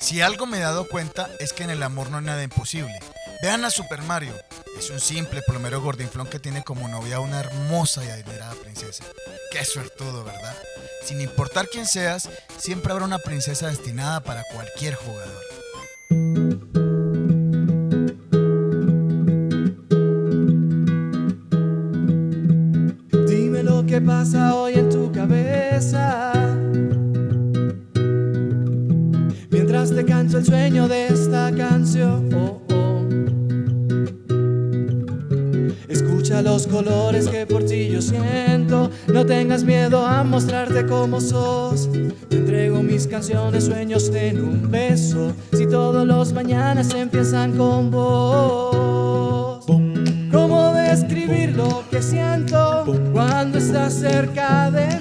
Si algo me he dado cuenta es que en el amor no hay nada imposible. Vean a Super Mario. Es un simple plomero gordinflón que tiene como novia una hermosa y adinerada princesa. Qué suertudo, ¿verdad? Sin importar quién seas, siempre habrá una princesa destinada para cualquier jugador. Dime lo que pasa hoy en tu cabeza. Canto el sueño de esta canción. Oh, oh. Escucha los colores que por ti yo siento. No tengas miedo a mostrarte como sos. Te entrego mis canciones, sueños en un beso. Si todos los mañanas empiezan con vos. ¿Cómo describir lo que siento cuando estás cerca de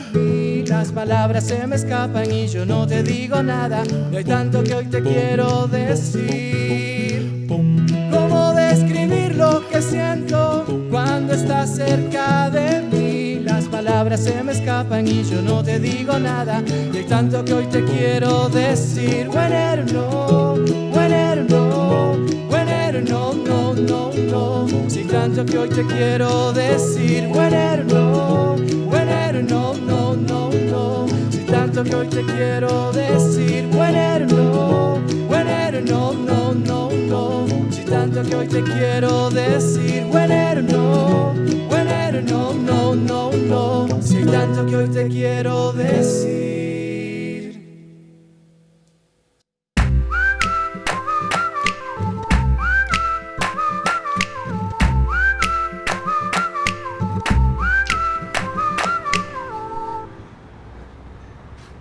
palabras se me escapan y yo no te digo nada. Y hay tanto que hoy te quiero decir. ¿Cómo describir lo que siento cuando estás cerca de mí? Las palabras se me escapan y yo no te digo nada. Y hay tanto que hoy te quiero decir. Whenever no, whenever no, no, no, no, no. Si tanto que hoy te quiero decir. Whenever Tanto que hoy te quiero decir. Whenever no, whenever no, no, no, no. Si tanto que hoy te quiero decir. Whenever no, whenever no, no, no, no. Si tanto que hoy te quiero decir.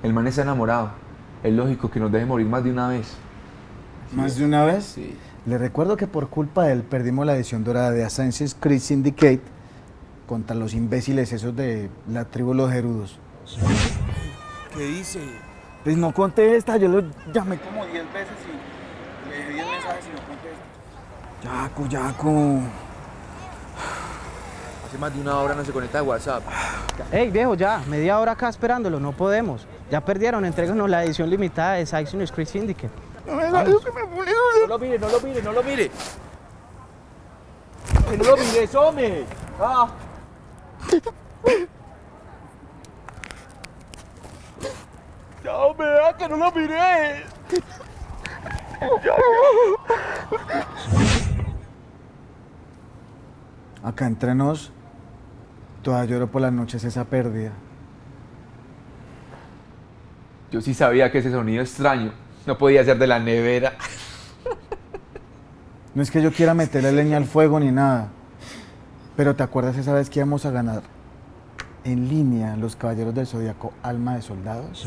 El man está enamorado. Es lógico que nos deje morir más de una vez. ¿Más de una vez? Sí. Le recuerdo que por culpa de él perdimos la edición dorada de Assassin's Creed Syndicate contra los imbéciles esos de la tribu Los Gerudos. ¿Qué dice? Pues no contesta, yo lo llamé como 10 veces y le dejé 10 mensajes y no contesta. Yaco, Yaco. Hace más de una hora no se conecta a WhatsApp. Ey, viejo, ya, media hora acá esperándolo, no podemos. Ya perdieron, entréganos la edición limitada de Assassin's Creed Syndicate. No lo mire, no lo mire, no lo mire. Que no lo mires, hombre. Ah. Ya, hombre, ah, que no lo mire. Acá entre nos, toda lloro por las noches esa pérdida. Yo sí sabía que ese sonido extraño no podía ser de la nevera. No es que yo quiera meterle leña al fuego ni nada, pero ¿te acuerdas esa vez que íbamos a ganar en línea los Caballeros del Zodíaco Alma de Soldados?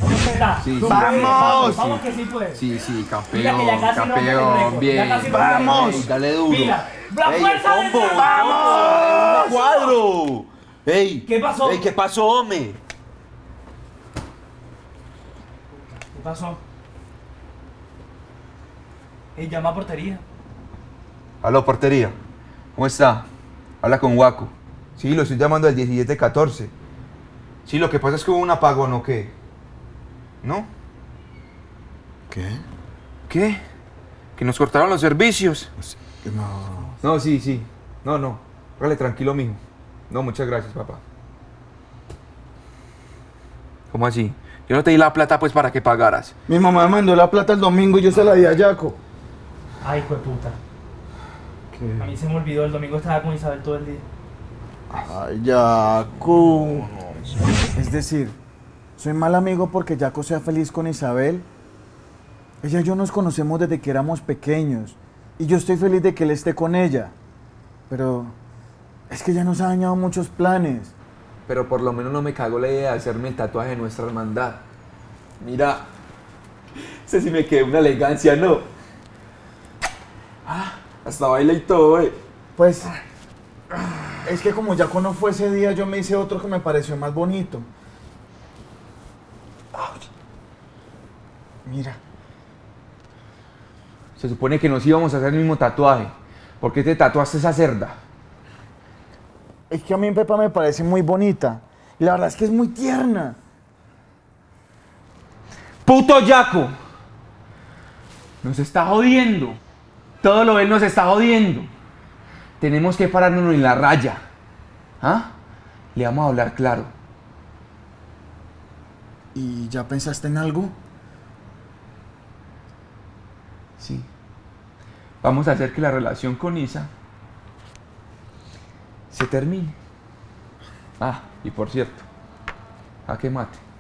Sí, sí. ¡Vamos! Vamos que sí puedes. Sí, sí, campeón, campeón, bien. ¡Vamos! dale duro. Mira, la Ey, fuerza ¡Vamos! ¡Cuadro! ¡Ey! ¿Qué pasó? ¡Ey, qué pasó, hombre! ¿Qué pasó? Ey, llama a portería. Aló, portería. ¿Cómo está? Habla con Waco. Sí, lo estoy llamando al 1714. Sí, lo que pasa es que hubo un apagón, ¿o qué? ¿No? ¿Qué? ¿Qué? Que nos cortaron los servicios. No. No, sí, sí. No, no. Hágale tranquilo, mijo. No, muchas gracias, papá. ¿Cómo así? Yo no te di la plata, pues, para que pagaras. Mi mamá me mandó la plata el domingo y yo se la di a Yaco. Ay, hijo de puta. A mí se me olvidó, el domingo estaba con Isabel todo el día. Ay, Yaco. Es decir, soy mal amigo porque Yaco sea feliz con Isabel. Ella y yo nos conocemos desde que éramos pequeños. Y yo estoy feliz de que él esté con ella. Pero es que ya nos ha dañado muchos planes. Pero por lo menos no me cagó la idea de hacerme el tatuaje de nuestra hermandad. Mira, sé si me quedé una elegancia, ¿no? Ah, hasta baila y todo, eh. Pues, es que como Yaco no fue ese día, yo me hice otro que me pareció más bonito. Mira. Se supone que nos íbamos a hacer el mismo tatuaje. ¿Por qué te tatuaste esa cerda? Es que a mí Pepa me parece muy bonita. Y la verdad es que es muy tierna. ¡Puto Yaco! Nos está jodiendo. Todo lo él nos está jodiendo. Tenemos que pararnos en la raya. ¿Ah? Le vamos a hablar claro. ¿Y ya pensaste en algo? Sí. Vamos a hacer que la relación con Isa se termine. Ah, y por cierto, a que mate.